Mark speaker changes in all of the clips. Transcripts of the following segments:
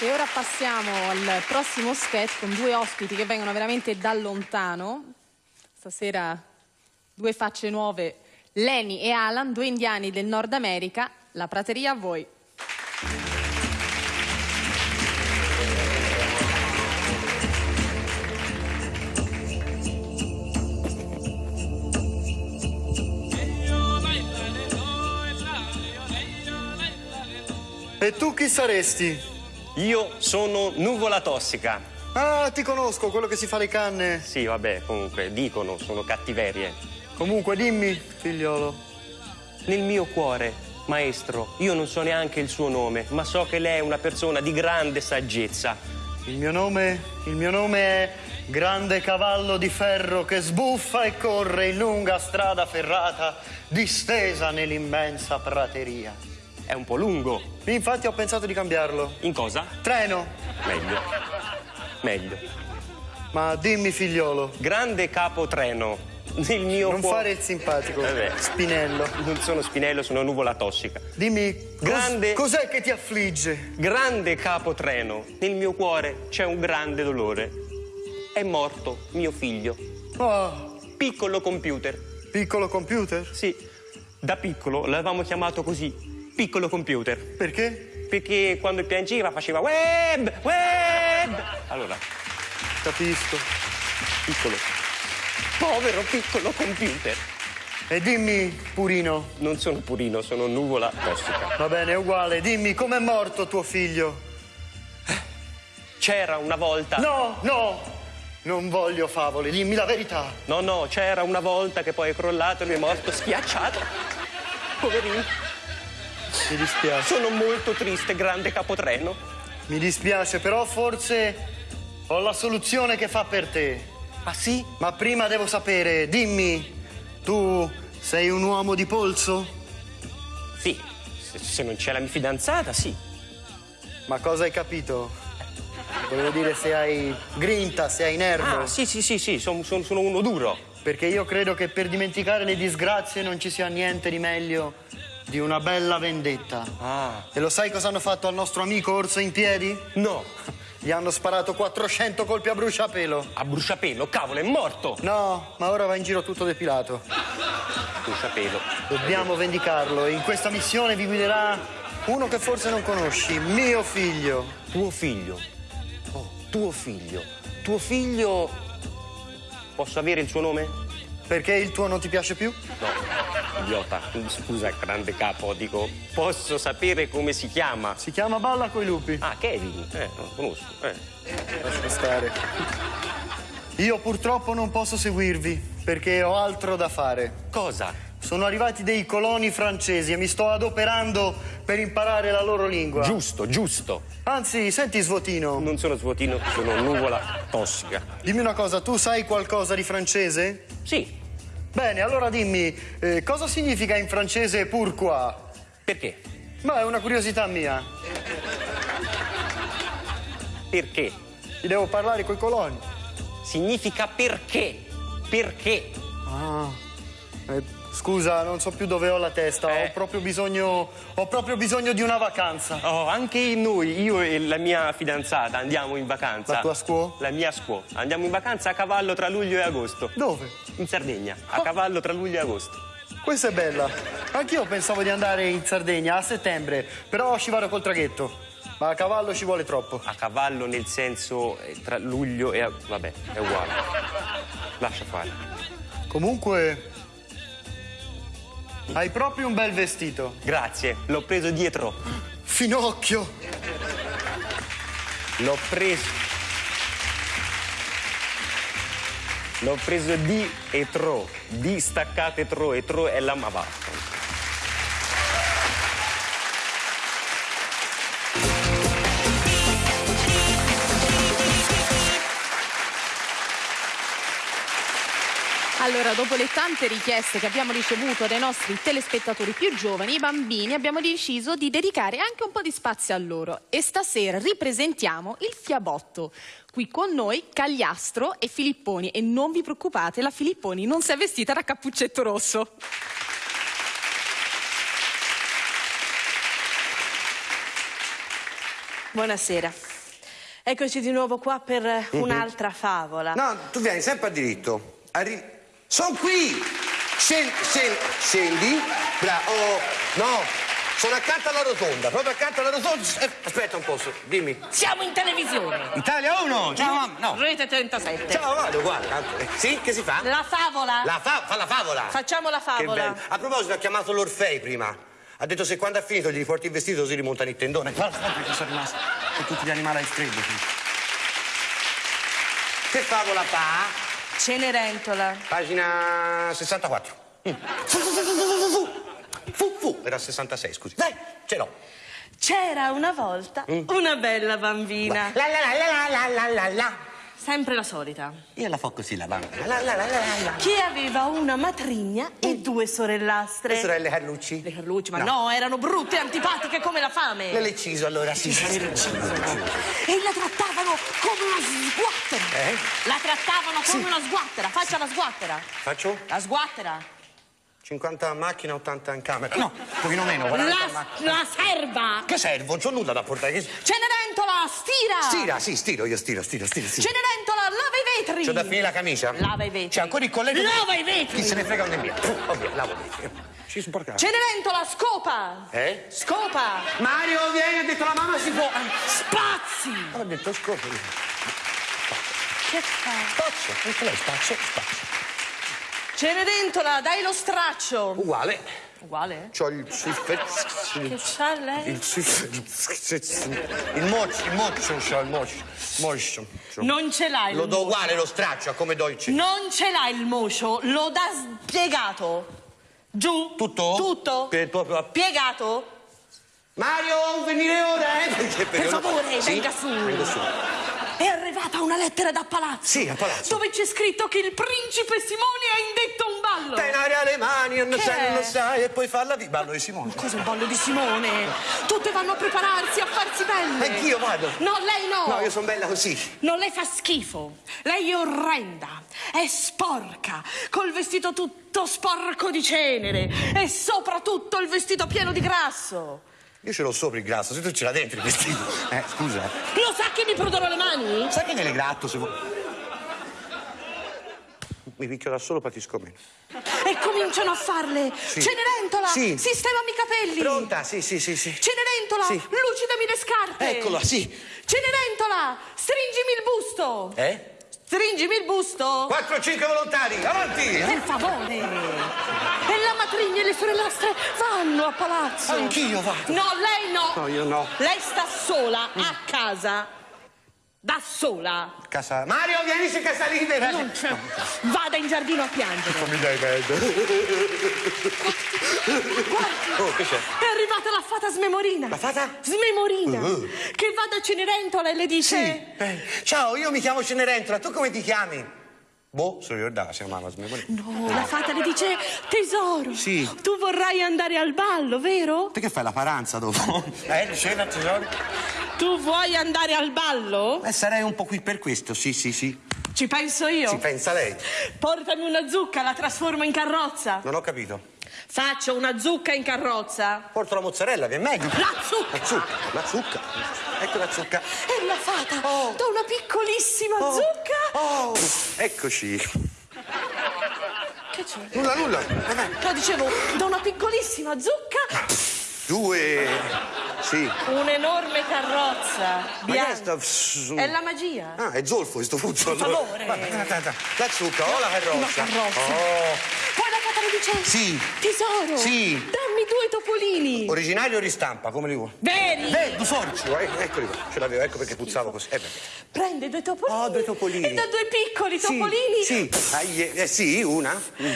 Speaker 1: E ora passiamo al prossimo sketch con due ospiti che vengono veramente da lontano. Stasera due facce nuove, Lenny e Alan, due indiani del Nord America. La prateria a voi.
Speaker 2: E tu chi saresti?
Speaker 3: Io sono nuvola tossica.
Speaker 2: Ah, ti conosco, quello che si fa le canne.
Speaker 3: Sì, vabbè, comunque, dicono, sono cattiverie.
Speaker 2: Comunque, dimmi, figliolo.
Speaker 3: Nel mio cuore, maestro, io non so neanche il suo nome, ma so che lei è una persona di grande saggezza.
Speaker 2: Il mio nome, il mio nome è Grande cavallo di ferro che sbuffa e corre in lunga strada ferrata, distesa nell'immensa prateria.
Speaker 3: È un po' lungo.
Speaker 2: Infatti ho pensato di cambiarlo.
Speaker 3: In cosa?
Speaker 2: Treno.
Speaker 3: Meglio. Meglio.
Speaker 2: Ma dimmi, figliolo.
Speaker 3: Grande capotreno. Nel mio
Speaker 2: Non
Speaker 3: cuore...
Speaker 2: fare il simpatico.
Speaker 3: Vabbè.
Speaker 2: Spinello.
Speaker 3: Non sono spinello, sono nuvola tossica.
Speaker 2: Dimmi,
Speaker 3: Grande-
Speaker 2: cos'è che ti affligge?
Speaker 3: Grande capotreno. Nel mio cuore c'è un grande dolore. È morto mio figlio.
Speaker 2: Oh,
Speaker 3: Piccolo computer.
Speaker 2: piccolo computer?
Speaker 3: Sì, da piccolo l'avevamo chiamato così, piccolo computer.
Speaker 2: Perché?
Speaker 3: Perché quando piangeva faceva web, web. Allora,
Speaker 2: Capisco.
Speaker 3: piccolo. Povero piccolo computer.
Speaker 2: E dimmi, Purino.
Speaker 3: Non sono purino, sono nuvola tossica.
Speaker 2: Va bene, è uguale. Dimmi, com'è morto tuo figlio?
Speaker 3: C'era una volta.
Speaker 2: No, no, non voglio favole, dimmi la verità.
Speaker 3: No, no, c'era una volta che poi è crollato e lui è morto schiacciato. Poverino.
Speaker 2: Mi dispiace.
Speaker 3: Sono molto triste, grande capotreno.
Speaker 2: Mi dispiace, però forse ho la soluzione che fa per te.
Speaker 3: Ah sì?
Speaker 2: Ma prima devo sapere, dimmi, tu sei un uomo di polso?
Speaker 3: Sì. Se, se non c'è la mia fidanzata, sì.
Speaker 2: Ma cosa hai capito? Volevo dire se hai grinta, se hai nervo.
Speaker 3: Ah, sì, sì, sì, sì, son- son- sono uno duro.
Speaker 2: Perché io credo che per dimenticare le disgrazie non ci sia niente di meglio di una bella vendetta.
Speaker 3: Ah.
Speaker 2: E lo sai cosa hanno fatto al nostro amico orso in piedi?
Speaker 3: No,
Speaker 2: Gli hanno sparato 400 colpi a bruciapelo.
Speaker 3: a bruciapelo, cavolo, è morto!
Speaker 2: No, ma ora va in giro tutto depilato.
Speaker 3: Bruciapelo.
Speaker 2: Dobbiamo vendicarlo e in questa missione vi guiderà uno che forse non conosci, mio figlio.
Speaker 3: Tuo figlio. Oh, tuo figlio. Tuo figlio. Posso avere il suo nome?
Speaker 2: Perché il tuo non ti piace più?
Speaker 3: No, idiota. Scusa, grande capo, dico, posso sapere come si chiama?
Speaker 2: Si chiama Balla coi lupi.
Speaker 3: Ah, Kevin. Eh, non lo conosco. Eh.
Speaker 2: Lascia stare. Io purtroppo non posso seguirvi perché ho altro da fare.
Speaker 3: Cosa?
Speaker 2: Sono arrivati dei coloni francesi e mi sto adoperando per imparare la loro lingua.
Speaker 3: Giusto, giusto.
Speaker 2: Anzi, senti Svotino,
Speaker 3: Non sono svuotino, sono nuvola tossica.
Speaker 2: dimmi una cosa, tu sai qualcosa di francese?
Speaker 3: Sì.
Speaker 2: Bene, allora dimmi, eh, cosa significa in francese pourquoi?
Speaker 3: Perché?
Speaker 2: Ma è una curiosità mia.
Speaker 3: Perché?
Speaker 2: Ti devo parlare coi coloni.
Speaker 3: Significa perché. Perché?
Speaker 2: Ah. Eh, scusa, non so più dove ho la testa.
Speaker 3: Eh.
Speaker 2: Ho proprio bisogno. Ho proprio bisogno di una vacanza.
Speaker 3: Oh, anche noi, io e la mia fidanzata andiamo in vacanza.
Speaker 2: La tua scuola?
Speaker 3: La mia scuola. Andiamo in vacanza a cavallo tra luglio e agosto.
Speaker 2: Dove?
Speaker 3: In Sardegna, a cavallo tra luglio e agosto.
Speaker 2: Questa è bella. Anch'io pensavo di andare in Sardegna a settembre, però ci vado col traghetto. Ma a cavallo ci vuole troppo.
Speaker 3: A cavallo nel senso eh, tra luglio e. Vabbè, è uguale. Lascia fare.
Speaker 2: Comunque. Hai proprio un bel vestito.
Speaker 3: Grazie, l'ho preso dietro.
Speaker 2: Finocchio!
Speaker 3: L'ho preso. L'ho preso di e tro. Di staccate tro e tro è la ma
Speaker 1: Allora, dopo le tante richieste che abbiamo ricevuto dai nostri telespettatori più giovani, i bambini, abbiamo deciso di dedicare anche un po' di spazio a loro. E stasera ripresentiamo il Fiabotto. Qui con noi Cagliastro e Filipponi. E non vi preoccupate, la Filipponi non si è vestita da cappuccetto rosso.
Speaker 4: Buonasera. Eccoci di nuovo qua per eh, un'altra favola.
Speaker 5: No, tu vieni sempre a diritto. Arri... Sono qui! Scendi, scendi, scendi. Bra- oh, no, sono accanto alla rotonda, proprio accanto alla rotonda. Aspetta un po', dimmi.
Speaker 4: Siamo in televisione.
Speaker 5: Italia 1! Ciao, mamma. No.
Speaker 4: Rete 37.
Speaker 5: Ciao, vado, guarda. eh, Sì, che si fa?
Speaker 4: La favola.
Speaker 5: La fa, fa la favola.
Speaker 4: Facciamo la
Speaker 5: Che
Speaker 4: favola.
Speaker 5: bello. A proposito, ha chiamato l'Orfei prima. Ha detto se quando ha finito gli riporti il vestito si rimontano il tendone. Guarda, che sono rimasti con tutti gli animali al freddo. Che favola fa?
Speaker 4: Cenerentola.
Speaker 5: Pagina 64. Mm. Fu, fu, fu, fu, fu, fu. Fu, fu. Era 66, scusi. Dai, ce l'ho.
Speaker 4: C'era una volta una bella bambina.
Speaker 5: La la la la la la la la.
Speaker 4: Sempre la solita.
Speaker 5: Io la fo così la bambina. La la la la la la.
Speaker 4: Che aveva una matrigna e due sorellastre.
Speaker 5: Le sorelle Carlucci?
Speaker 4: Le Carlucci, ma no. erano brutte e antipatiche come la fame.
Speaker 5: Le Lecciso allora, sì.
Speaker 4: E la trattavano come una sguattera.
Speaker 5: Eh?
Speaker 4: La trattavano come una sguattera. Faccia la sguattera.
Speaker 5: Faccio?
Speaker 4: La sguattera.
Speaker 5: 50 a macchina, 80 in camera. No, un pochino meno, 40 a
Speaker 4: La, la serva.
Speaker 5: Che servo? Non c'ho nulla da portare.
Speaker 4: Cenerentola, stira.
Speaker 5: Stira, sì, stiro, io stiro, stiro, stiro, stiro.
Speaker 4: Cenerentola, lava vetri.
Speaker 5: C'ho da finire la camicia?
Speaker 4: Lava i vetri.
Speaker 5: C'è ancora il colletto?
Speaker 4: Lava i vetri.
Speaker 5: Chi se ne frega non è mia. Ovvio, lavo i vetri. Ci sporca.
Speaker 4: Cenerentola, scopa.
Speaker 5: Eh?
Speaker 4: Scopa.
Speaker 5: Mario, vieni, ha detto la mamma si può.
Speaker 4: Spazi.
Speaker 5: Ha detto scopo.
Speaker 4: Che fa?
Speaker 5: Spazio, anche lei spazio, spazio.
Speaker 4: Cenerentola, dai lo straccio.
Speaker 5: Uguale.
Speaker 4: Uguale?
Speaker 5: C'ho il
Speaker 4: Che c'ha lei?
Speaker 5: Il il moccio, il moccio c'ho, il moccio.
Speaker 4: Non ce l'hai
Speaker 5: Lo
Speaker 4: il
Speaker 5: do uguale lo straccio, a come do il cesso.
Speaker 4: Non ce l'hai il mocio, lo dà spiegato. Giù.
Speaker 5: Tutto?
Speaker 4: Tutto.
Speaker 5: Per proprio-
Speaker 4: Piegato.
Speaker 5: Mario, venire ora, eh? Perché-
Speaker 4: Per favore,
Speaker 5: Sì?
Speaker 4: venga su.
Speaker 5: Vengo su.
Speaker 4: È arrivata una lettera da palazzo.
Speaker 5: Sì, a palazzo.
Speaker 4: Dove c'è scritto che il principe Simone ha indetto un ballo.
Speaker 5: In aria le mani, non sai,
Speaker 4: è?
Speaker 5: non lo sai, e poi falla di ballo di Simone.
Speaker 4: Cosa il ballo di Simone? Tutte vanno a prepararsi, a farsi belle.
Speaker 5: Anch'io vado.
Speaker 4: No, lei no.
Speaker 5: No, io sono bella così.
Speaker 4: Non le fa schifo. Lei è orrenda, è sporca, col vestito tutto sporco di cenere e soprattutto il vestito pieno di grasso.
Speaker 5: Io ce l'ho sopra il grasso, se tu ce l'hai dentro il vestito. Eh, scusa.
Speaker 4: Lo sa che mi prudono le mani?
Speaker 5: Sai che nelle gratto se vuoi. Mi picchio da solo, patisco meno.
Speaker 4: E cominciano a farle. Cenerentola,
Speaker 5: Sì.
Speaker 4: sistemami i capelli.
Speaker 5: Pronta? Sì, sì, sì, sì.
Speaker 4: Cenerentola,
Speaker 5: Sì.
Speaker 4: lucidami le scarpe.
Speaker 5: Eccola, sì.
Speaker 4: Cenerentola, stringimi il busto.
Speaker 5: Eh?
Speaker 4: Stringimi il busto.
Speaker 5: 4-5 volontari, avanti!
Speaker 4: Per favore! E la matrigna e le sorellastre vanno a palazzo!
Speaker 5: Anch'io vado.
Speaker 4: No, lei no!
Speaker 5: No, io no.
Speaker 4: Lei sta sola, a casa. Da sola.
Speaker 5: Casa... Mario, vieni su casa libera!
Speaker 4: Non c'è. Vada in giardino a piangere.
Speaker 5: Non mi dai pedo.
Speaker 4: Guardi,
Speaker 5: Oh, che c'è?
Speaker 4: è arrivata la fata smemorina.
Speaker 5: La fata?
Speaker 4: Smemorina.
Speaker 5: Uh.
Speaker 4: Che va da Cenerentola e le dice...
Speaker 5: Sì. Eh, Ciao, io mi chiamo Cenerentola, tu come ti chiami? Boh, se lo ricordava, si chiamava Smemorina.
Speaker 4: No, la fata le dice tesoro.
Speaker 5: Sì.
Speaker 4: Tu vorrai andare al ballo, vero?
Speaker 5: Te che fai la paranza dopo? Eh, cena, tesoro?
Speaker 4: Tu vuoi andare al ballo?
Speaker 5: Eh, sarei un po' qui per questo, sì, sì, sì.
Speaker 4: Ci penso io.
Speaker 5: Ci pensa lei?
Speaker 4: Portami una zucca, la trasformo in carrozza.
Speaker 5: Non ho capito.
Speaker 4: Faccio una zucca in carrozza.
Speaker 5: Porto la mozzarella, che è meglio.
Speaker 4: La zucca.
Speaker 5: La zucca, la zucca. Ecco la zucca.
Speaker 4: E la fata
Speaker 5: Oh.
Speaker 4: da una piccolissima
Speaker 5: Oh.
Speaker 4: zucca.
Speaker 5: Oh, eccoci.
Speaker 4: Che c'è?
Speaker 5: Nulla, nulla. Vai.
Speaker 4: No, dicevo, da una piccolissima zucca,
Speaker 5: Due. Sì.
Speaker 4: un'enorme carrozza bianca. È la magia.
Speaker 5: Ah, è zolfo questo fuzzo.
Speaker 4: Per favore.
Speaker 5: La zucca o la carrozza?
Speaker 4: Una carrozza.
Speaker 5: Oh.
Speaker 4: La fata le dice:
Speaker 5: Sì.
Speaker 4: Tesoro,
Speaker 5: Sì.
Speaker 4: dammi due topolini.
Speaker 5: Originario o ristampa, come li vuoi?
Speaker 4: Veri.
Speaker 5: Eh, due forci, eh, eccoli qua. Ce l'avevo, ecco perché puzzavo così. Eh.
Speaker 4: Prende due topolini.
Speaker 5: Oh, due topolini.
Speaker 4: E da due piccoli
Speaker 5: Sì,
Speaker 4: topolini.
Speaker 5: Sì, Ai, eh, sì, una. Mm.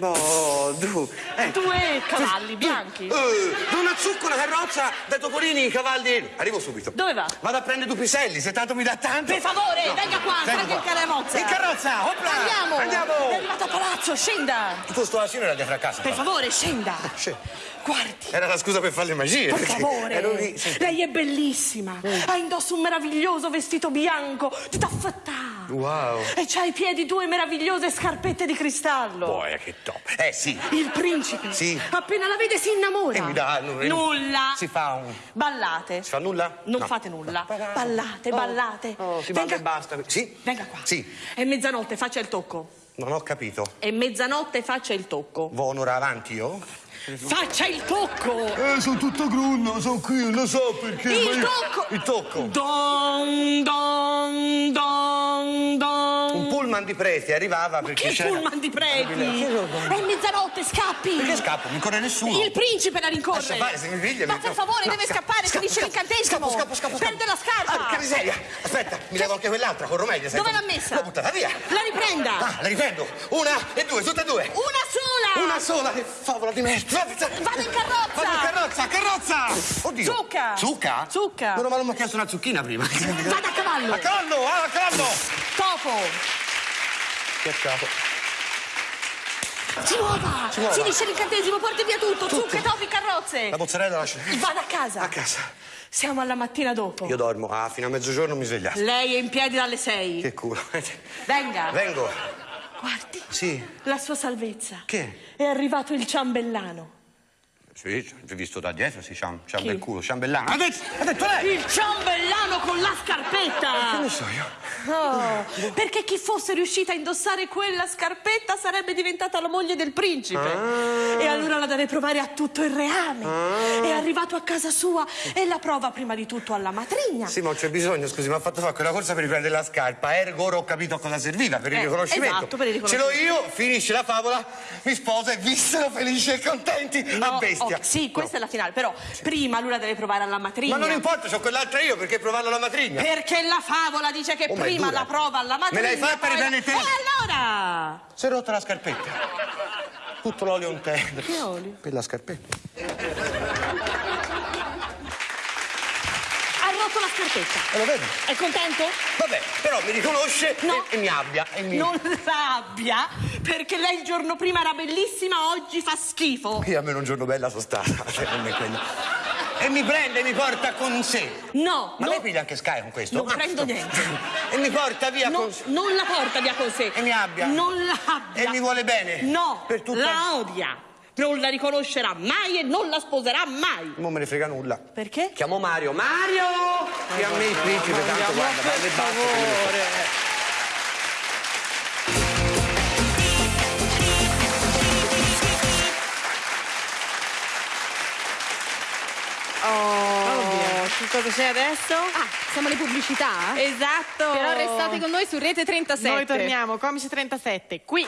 Speaker 5: Oh, due. Eh.
Speaker 4: Due cavalli bianchi.
Speaker 5: Eh, una zucca, una carrozza, dai topolini, i cavalli. Arrivo subito.
Speaker 4: Dove va?
Speaker 5: Vado a prendere due piselli, se tanto mi dà tanto.
Speaker 4: Per favore,
Speaker 5: No.
Speaker 4: venga qua, salga in
Speaker 5: qua.
Speaker 4: carrozza.
Speaker 5: In carrozza, opla.
Speaker 4: Andiamo.
Speaker 5: Andiamo.
Speaker 4: È arrivato a palazzo, scenda.
Speaker 5: Tutto sto asino era dietro a casa.
Speaker 4: Per favore, scenda.
Speaker 5: Sì.
Speaker 4: Guardi.
Speaker 5: Era la scusa per fare le magie.
Speaker 4: Per favore,
Speaker 5: lì. sì.
Speaker 4: lei è bellissima. Ha indosso un meraviglioso vestito bianco di taffettà.
Speaker 5: Wow.
Speaker 4: E c'ha ai piedi due meravigliose scarpette di cristallo.
Speaker 5: Boia, che top. Eh sì.
Speaker 4: Il principe.
Speaker 5: Sì.
Speaker 4: Appena la vede si innamora.
Speaker 5: E mi dà nu-
Speaker 4: Nulla.
Speaker 5: Si fa un.
Speaker 4: Ballate.
Speaker 5: Si fa nulla?
Speaker 4: Non
Speaker 5: No.
Speaker 4: fate nulla.
Speaker 5: No.
Speaker 4: Ballate,
Speaker 5: Oh,
Speaker 4: ballate.
Speaker 5: Oh, si balla
Speaker 4: Venga-
Speaker 5: e basta. Sì?
Speaker 4: Venga qua.
Speaker 5: Sì.
Speaker 4: È mezzanotte, faccia il tocco.
Speaker 5: Non ho capito.
Speaker 4: È mezzanotte, faccia il tocco.
Speaker 5: Vo un'ora avanti io?
Speaker 4: Faccia il tocco.
Speaker 5: Eh, sono tutto grunno, sono qui, non lo so perché.
Speaker 4: Il tocco.
Speaker 5: Il tocco.
Speaker 4: Don, don,
Speaker 5: pullman di preti arrivava perché
Speaker 4: Che pullman di preti? È mezzanotte, scappi.
Speaker 5: Perché scappo? Mi corre nessuno.
Speaker 4: Il principe la rincorre.
Speaker 5: Lascia fare, se mi piglia,
Speaker 4: Ma
Speaker 5: mi-
Speaker 4: per favore,
Speaker 5: No,
Speaker 4: deve
Speaker 5: scappo,
Speaker 4: scappare,
Speaker 5: scappo,
Speaker 4: finisce l'incantesimo.
Speaker 5: Scappo, scappo, scappo.
Speaker 4: Perde la scarpa.
Speaker 5: Ah, che miseria. Aspetta, mi levo anche quell'altra, corro meglio.
Speaker 4: Dove l'ha messa?
Speaker 5: L'ho buttata via.
Speaker 4: La riprenda.
Speaker 5: Ah, la riprendo. Una e due, tutte e due.
Speaker 4: Una sola.
Speaker 5: Una sola, che favola di merda.
Speaker 4: Vado in carrozza.
Speaker 5: Vado in carrozza, carrozza. Oddio.
Speaker 4: Zucca.
Speaker 5: Zucca?
Speaker 4: Zucca.
Speaker 5: Meno male mi ha chiesto una zucchina prima.
Speaker 4: Vada a cavallo.
Speaker 5: A cavallo, ah, a cavallo.
Speaker 4: Topo.
Speaker 5: Capo.
Speaker 4: Si muova.
Speaker 5: muova.
Speaker 4: Finisce l'incantesimo, porti via tutto. Zucche, topi, carrozze.
Speaker 5: La mozzarella la lascio.
Speaker 4: Vada a casa.
Speaker 5: A casa.
Speaker 4: Siamo alla mattina dopo.
Speaker 5: Io dormo. Ah, fino a mezzogiorno mi svegliate.
Speaker 4: Lei è in piedi dalle sei.
Speaker 5: Che culo.
Speaker 4: Venga.
Speaker 5: Vengo.
Speaker 4: Guardi.
Speaker 5: Sì.
Speaker 4: La sua salvezza.
Speaker 5: Che?
Speaker 4: È arrivato il ciambellano.
Speaker 5: Sì, ci ho visto da dietro, sì, c'ha un, c'ha un
Speaker 4: Chi?
Speaker 5: bel culo, ciambellano. Ha detto, ha detto lei!
Speaker 4: Il ciambellano con la
Speaker 5: Che
Speaker 4: scarpetta!
Speaker 5: ne so io?
Speaker 4: Oh, perché chi fosse riuscita a indossare quella scarpetta sarebbe diventata la moglie del principe.
Speaker 5: Ah.
Speaker 4: E allora la deve provare a tutto il reame. È arrivato a casa sua e la prova prima di tutto alla matrigna.
Speaker 5: Sì, ma non c'è bisogno, scusi, mi ha fatto fare quella corsa per riprendere la scarpa. Ergo ora ho capito a cosa serviva, per il
Speaker 4: Eh,
Speaker 5: riconoscimento.
Speaker 4: esatto, per il
Speaker 5: Ce
Speaker 4: riconoscimento.
Speaker 5: l'ho io, finisce la favola, mi sposa e vissero felici e contenti a
Speaker 4: No,
Speaker 5: bestia.
Speaker 4: Oh, sì, questa è la finale, però prima lui la deve provare alla matrigna.
Speaker 5: Ma non importa, c'ho quell'altra io, perché provarla alla matrigna?
Speaker 4: Perché la favola dice che
Speaker 5: Oh,
Speaker 4: prima la prova alla matrigna.
Speaker 5: Me l'hai fatta
Speaker 4: la-
Speaker 5: riprendere te?
Speaker 4: E allora?
Speaker 5: Si è rotta la scarpetta. Tutto l'olio in terra.
Speaker 4: Che olio?
Speaker 5: Per la scarpetta.
Speaker 4: Ha scarpetta.
Speaker 5: E lo vedi?
Speaker 4: È contento?
Speaker 5: Vabbè, però mi riconosce
Speaker 4: No.
Speaker 5: e, e mi abbia. E mi...
Speaker 4: Non abbia, perché lei il giorno prima era bellissima, oggi fa schifo.
Speaker 5: Io almeno un giorno bella sono stata. cioè, non è quello. E mi prende e mi porta con sé.
Speaker 4: No,
Speaker 5: Ma
Speaker 4: no,
Speaker 5: lei piglia anche Sky con questo?
Speaker 4: non
Speaker 5: Ah,
Speaker 4: prendo
Speaker 5: no.
Speaker 4: niente.
Speaker 5: E mi porta via
Speaker 4: no,
Speaker 5: con sé.
Speaker 4: non la porta via con sé.
Speaker 5: E mi abbia.
Speaker 4: Non la abbia.
Speaker 5: E mi vuole bene.
Speaker 4: No,
Speaker 5: Per tutta-
Speaker 4: la odia. Non la riconoscerà mai e non la sposerà mai.
Speaker 5: Non me ne frega nulla.
Speaker 4: Perché?
Speaker 5: Chiamo Mario. Mario! Che a me il principe, tanto guarda, e ne so.
Speaker 6: Oh, che cosa c'è adesso?
Speaker 1: Ah, siamo alle pubblicità?
Speaker 6: Esatto.
Speaker 1: Però restate con noi su Rete 37.
Speaker 6: Noi torniamo, Comici 37, qui